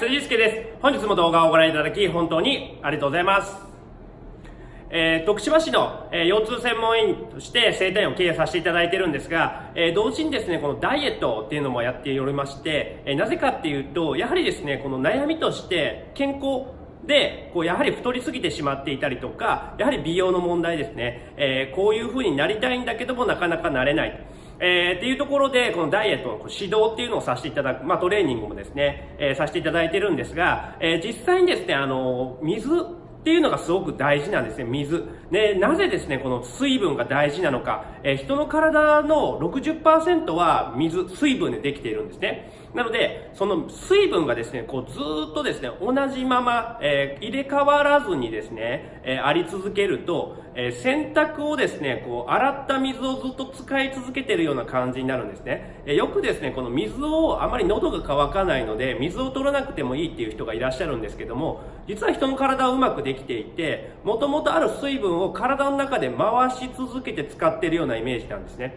辻介です。本日も動画をご覧いただき、本当にありがとうございます。えー、徳島市の、えー、腰痛専門員として生体院を経営させていただいてるんですが、えー、同時にですね、このダイエットっていうのもやっておりまして、えなぜかっていうと、やはりですね、この悩みとして健康で、こうやはり太りすぎてしまっていたりとか、やはり美容の問題ですね、えこういう風になりたいんだけどもなかなかなれない。えー、っていうところで、このダイエットの指導っていうのをさせていただく、まあトレーニングもですね、えー、させていただいてるんですが、えー、実際にですね、あの、水っていうのがすごく大事なんですね、水。で、なぜですね、この水分が大事なのか。えー、人の体の60%は水、水分でできているんですね。なので、その水分がですね、こうずっとですね、同じまま、えー、入れ替わらずにですね、えー、あり続けると、えー、洗濯をですね、こう洗った水をずっと使い続けているような感じになるんですね。えよくですね、この水をあまり喉が渇かないので、水を取らなくてもいいっていう人がいらっしゃるんですけども、実は人の体はうまくできていて、もともとある水分を体の中で回し続けて使っているようなイメージなんですね。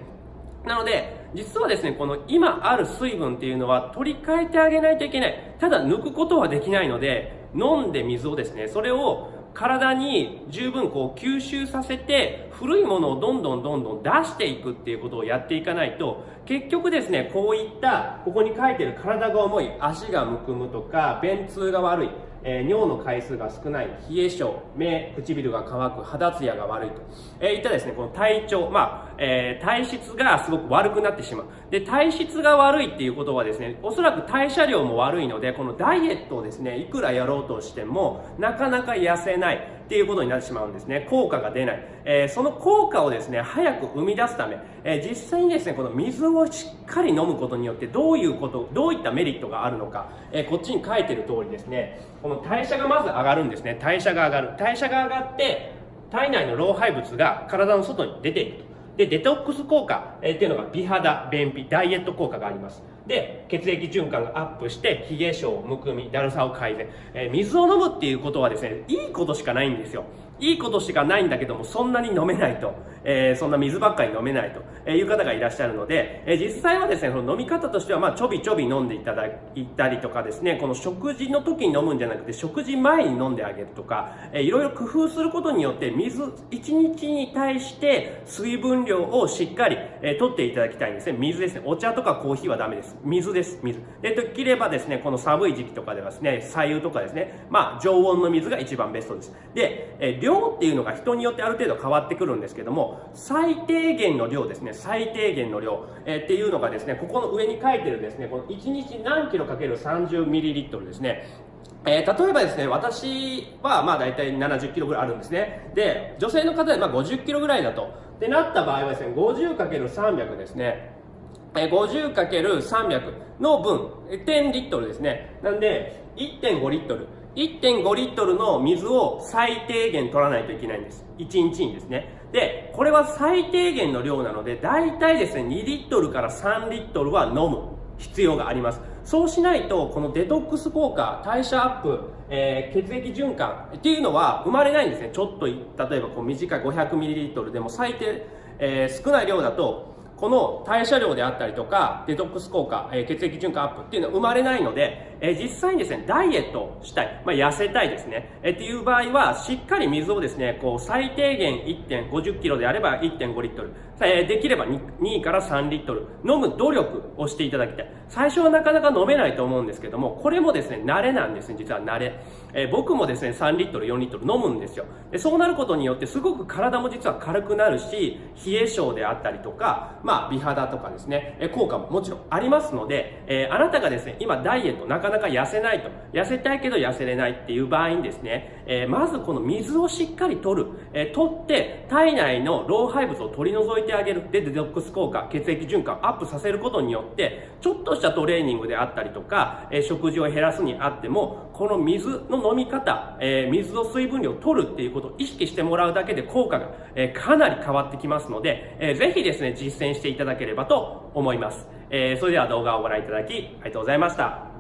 なので、実はですね、この今ある水分っていうのは取り替えてあげないといけない。ただ抜くことはできないので、飲んで水をですね、それを体に十分こう吸収させて古いものをどんどんどんどん出していくっていうことをやっていかないと結局ですねこういったここに書いてる体が重い足がむくむとか便通が悪いえー、尿の回数が少ない、冷え性、目、唇が乾く、肌ツヤが悪いと、えー、いったですね、この体調、まあ、えー、体質がすごく悪くなってしまう。で、体質が悪いっていうことはですね、おそらく代謝量も悪いので、このダイエットをですね、いくらやろうとしても、なかなか痩せない。っていうことになってしまうんですね。効果が出ない。えー、その効果をですね、早く生み出すため、えー、実際にですね、この水をしっかり飲むことによってどういうこと、どういったメリットがあるのか、えー、こっちに書いてる通りですね、この代謝がまず上がるんですね。代謝が上がる。代謝が上がって、体内の老廃物が体の外に出ていくと。で、デトックス効果、えー、っていうのが美肌、便秘、ダイエット効果があります。で、血液循環がアップして、髭毛症、むくみ、だるさを改善。えー、水を飲むっていうことはですね、いいことしかないんですよ。いいことしかないんだけども、そんなに飲めないと、えー、そんな水ばっかり飲めないという方がいらっしゃるので、えー、実際はですね、その飲み方としては、まあ、ちょびちょび飲んでいただいたりとかですね、この食事の時に飲むんじゃなくて、食事前に飲んであげるとか、えー、いろいろ工夫することによって、水1日に対して水分量をしっかり、えー、取っていただきたいんですね。水ですね。お茶とかコーヒーはダメです。水です。水。で、できればですね、この寒い時期とかではですね、左右とかですね、まあ、常温の水が一番ベストです。で、えー、量っていうのが人によってある程度変わってくるんですけども、最低限の量ですね、最低限の量、えー、っていうのがですね、ここの上に書いてるですね、この1日何キロかける 30ml ですね、えー、例えばですね、私はまあ大体70キロぐらいあるんですね。で、女性の方でまあ50キロぐらいだと。ってなった場合はですね、50×300 ですね。えー、50×300 の分、10リットルですね。なんで、1.5リットル。1.5リットルの水を最低限取らないといけないんです。1日にですね。で、これは最低限の量なので、大体ですね、2リットルから3リットルは飲む必要があります。そうしないと、このデトックス効果、代謝アップ、えー、血液循環っていうのは生まれないんですね。ちょっと、例えばこう短い 500ml でも最低、えー、少ない量だと、この代謝量であったりとか、デトックス効果、え、血液循環アップっていうのは生まれないので、え、実際にですね、ダイエットしたい、まあ、痩せたいですね、え、っていう場合は、しっかり水をですね、こう、最低限1.50キロであれば1.5リットル、え、できれば 2, 2から3リットル飲む努力をしていただきたい。最初はなかなか飲めないと思うんですけども、これもですね、慣れなんですね、実は慣れ。え、僕もですね、3リットル、4リットル飲むんですよ。でそうなることによって、すごく体も実は軽くなるし、冷え性であったりとか、まあ、美肌とかですね、効果ももちろんありますので、えー、あなたがですね、今ダイエットなかなか痩せないと、痩せたいけど痩せれないっていう場合にですね、えー、まずこの水をしっかり取る、え取って体内の老廃物を取り除いてあげる。で、デトックス効果、血液循環をアップさせることによって、ちょっとしたトレーニングであったりとか、え食事を減らすにあっても、この水の飲み方、え、水の水分量を取るっていうことを意識してもらうだけで効果が、え、かなり変わってきますので、えー、ぜひですね、実践してしていただければと思います。えー、それでは動画をご覧いただき、ありがとうございました。